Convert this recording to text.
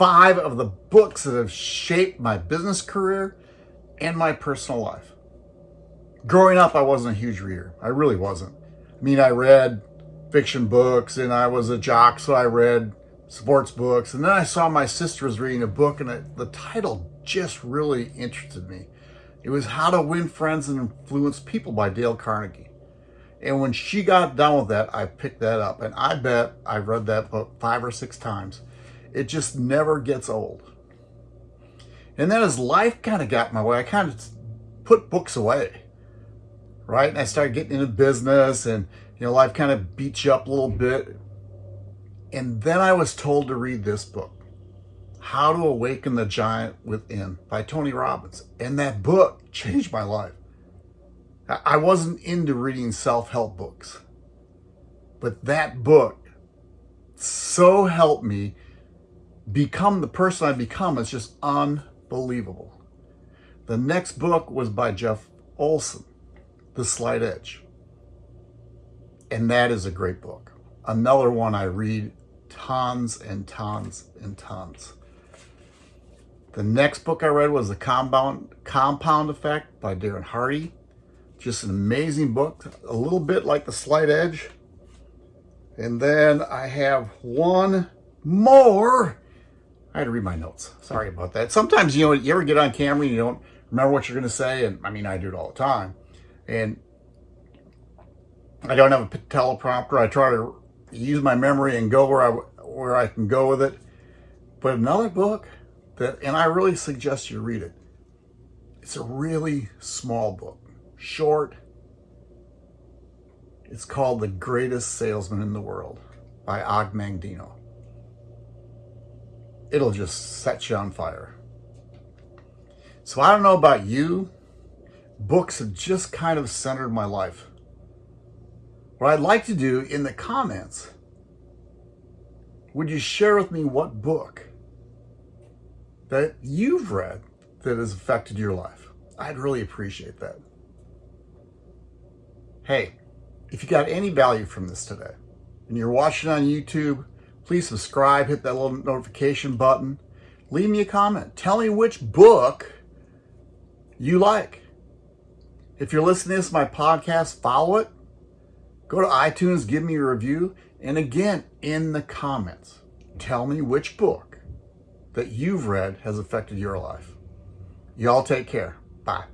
five of the books that have shaped my business career and my personal life. Growing up, I wasn't a huge reader. I really wasn't. I mean, I read fiction books and I was a jock, so I read sports books. And then I saw my sister was reading a book and it, the title just really interested me. It was How to Win Friends and Influence People by Dale Carnegie. And when she got done with that, I picked that up. And I bet I read that book five or six times. It just never gets old. And then as life kind of got my way, I kind of put books away, right? And I started getting into business and, you know, life kind of beats you up a little bit. And then I was told to read this book. How to Awaken the Giant Within by Tony Robbins. And that book changed my life. I wasn't into reading self-help books, but that book so helped me become the person I've become. is just unbelievable. The next book was by Jeff Olson, The Slight Edge. And that is a great book. Another one I read tons and tons and tons. The next book I read was The Compound, Compound Effect by Darren Hardy. Just an amazing book, a little bit like The Slight Edge. And then I have one more. I had to read my notes. Sorry about that. Sometimes, you know, you ever get on camera and you don't remember what you're going to say. And I mean, I do it all the time. And I don't have a teleprompter. I try to use my memory and go where I, where I can go with it. But another book that, and I really suggest you read it. It's a really small book, short. It's called The Greatest Salesman in the World by Og Mandino. It'll just set you on fire. So I don't know about you, books have just kind of centered my life. What I'd like to do in the comments, would you share with me what book that you've read that has affected your life. I'd really appreciate that. Hey, if you got any value from this today and you're watching on YouTube, please subscribe, hit that little notification button, leave me a comment. Tell me which book you like. If you're listening to this, my podcast, follow it. Go to iTunes, give me a review. And again, in the comments, tell me which book that you've read has affected your life. Y'all take care. Bye.